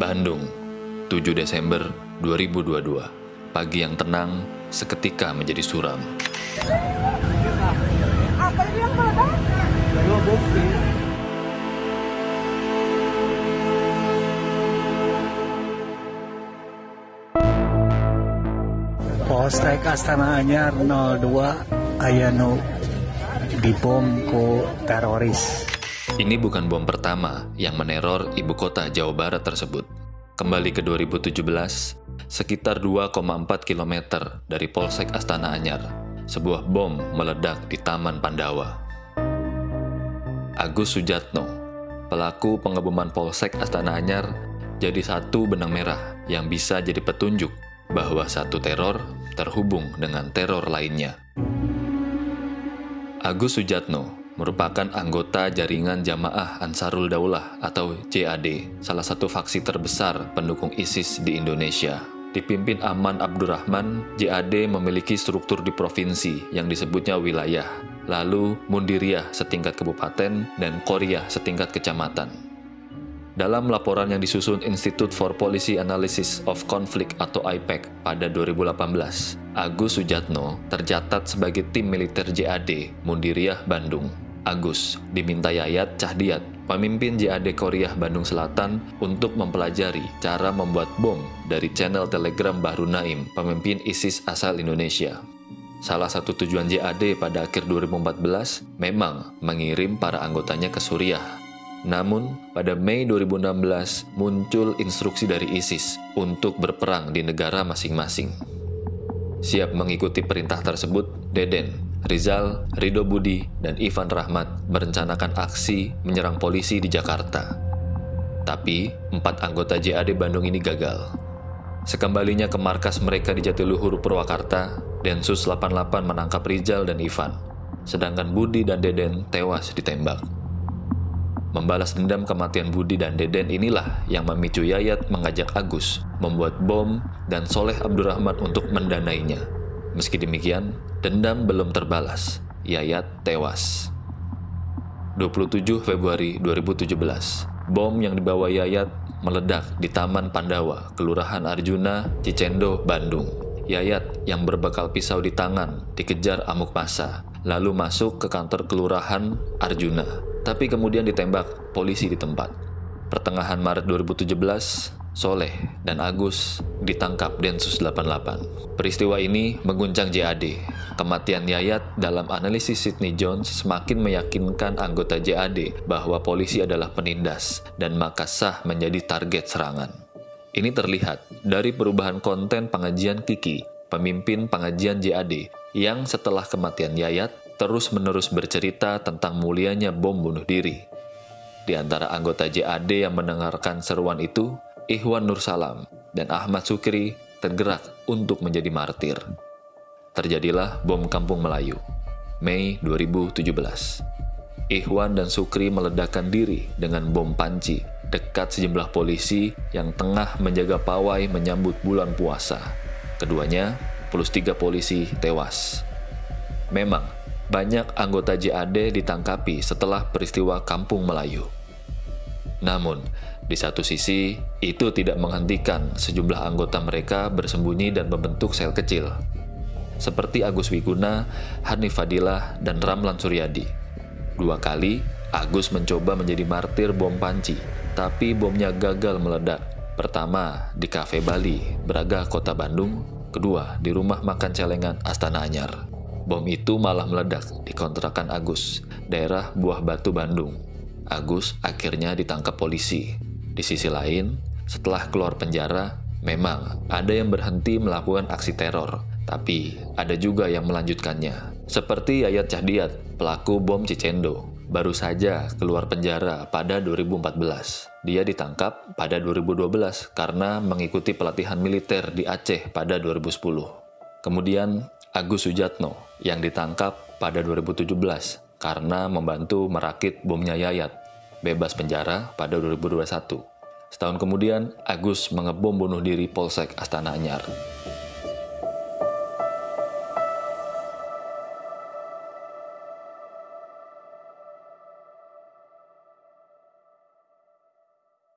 Bandung, 7 Desember 2022. Pagi yang tenang seketika menjadi suram. Apa ini yang meledak? Polsek Astana Anyar 02 Ayano dibom ku teroris. Ini bukan bom pertama yang meneror ibu kota Jawa Barat tersebut. Kembali ke 2017, sekitar 2,4 km dari Polsek Astana Anyar, sebuah bom meledak di Taman Pandawa. Agus Sujatno, pelaku pengeboman Polsek Astana Anyar, jadi satu benang merah yang bisa jadi petunjuk bahwa satu teror terhubung dengan teror lainnya. Agus Sujatno merupakan anggota jaringan Jamaah Ansarul Daulah atau JAD, salah satu faksi terbesar pendukung ISIS di Indonesia. Dipimpin Aman Abdurrahman, JAD memiliki struktur di provinsi yang disebutnya wilayah, lalu Mundiriyah setingkat kabupaten, dan Korea setingkat kecamatan. Dalam laporan yang disusun Institute for Policy Analysis of Conflict atau IPEC pada 2018, Agus Sujatno tercatat sebagai tim militer JAD Mundiriyah Bandung. Agus diminta Yayat Cahdiat, pemimpin JAD Korea Bandung Selatan, untuk mempelajari cara membuat bom dari channel Telegram Bahru Naim, pemimpin ISIS asal Indonesia. Salah satu tujuan JAD pada akhir 2014 memang mengirim para anggotanya ke Suriah namun, pada Mei 2016 muncul instruksi dari ISIS untuk berperang di negara masing-masing. Siap mengikuti perintah tersebut, Deden, Rizal, Rido Budi, dan Ivan Rahmat merencanakan aksi menyerang polisi di Jakarta. Tapi, empat anggota JAD Bandung ini gagal. Sekembalinya ke markas mereka di Jatiluhur, Purwakarta, Densus 88 menangkap Rizal dan Ivan, sedangkan Budi dan Deden tewas ditembak. Membalas dendam kematian Budi dan Deden inilah yang memicu Yayat mengajak Agus membuat bom dan Soleh Abdurrahman untuk mendanainya. Meski demikian, dendam belum terbalas. Yayat tewas. 27 Februari 2017, bom yang dibawa Yayat meledak di Taman Pandawa, Kelurahan Arjuna, Cicendo, Bandung. Yayat yang berbekal pisau di tangan dikejar amuk masa, lalu masuk ke kantor Kelurahan Arjuna tapi kemudian ditembak polisi di tempat. Pertengahan Maret 2017, Soleh dan Agus ditangkap Densus 88. Peristiwa ini mengguncang JAD. Kematian Yayat dalam analisis Sidney Jones semakin meyakinkan anggota JAD bahwa polisi adalah penindas dan maka sah menjadi target serangan. Ini terlihat dari perubahan konten pengajian Kiki, pemimpin pengajian JAD, yang setelah kematian Yayat terus-menerus bercerita tentang mulianya bom bunuh diri. Di antara anggota JAD yang mendengarkan seruan itu, Ikhwan Nursalam dan Ahmad Sukri tergerak untuk menjadi martir. Terjadilah bom kampung Melayu, Mei 2017. Ikhwan dan Sukri meledakkan diri dengan bom panci dekat sejumlah polisi yang tengah menjaga pawai menyambut bulan puasa. Keduanya, plus tiga polisi tewas. Memang, banyak anggota JAD ditangkapi setelah peristiwa Kampung Melayu. Namun, di satu sisi, itu tidak menghentikan sejumlah anggota mereka bersembunyi dan membentuk sel kecil, seperti Agus Wiguna, Hanif Fadilah, dan Ramlan Suryadi. Dua kali, Agus mencoba menjadi martir bom panci, tapi bomnya gagal meledak. Pertama, di Cafe Bali, Braga, Kota Bandung. Kedua, di rumah makan celengan Astana Anyar. Bom itu malah meledak di kontrakan Agus, daerah Buah Batu, Bandung. Agus akhirnya ditangkap polisi. Di sisi lain, setelah keluar penjara, memang ada yang berhenti melakukan aksi teror, tapi ada juga yang melanjutkannya. Seperti Yayat Cahdiat, pelaku bom Cicendo, baru saja keluar penjara pada 2014. Dia ditangkap pada 2012 karena mengikuti pelatihan militer di Aceh pada 2010. Kemudian Agus Sujatno yang ditangkap pada 2017 karena membantu merakit bomnya Yayat, bebas penjara pada 2021. Setahun kemudian, Agus mengebom bunuh diri Polsek Astana Anyar.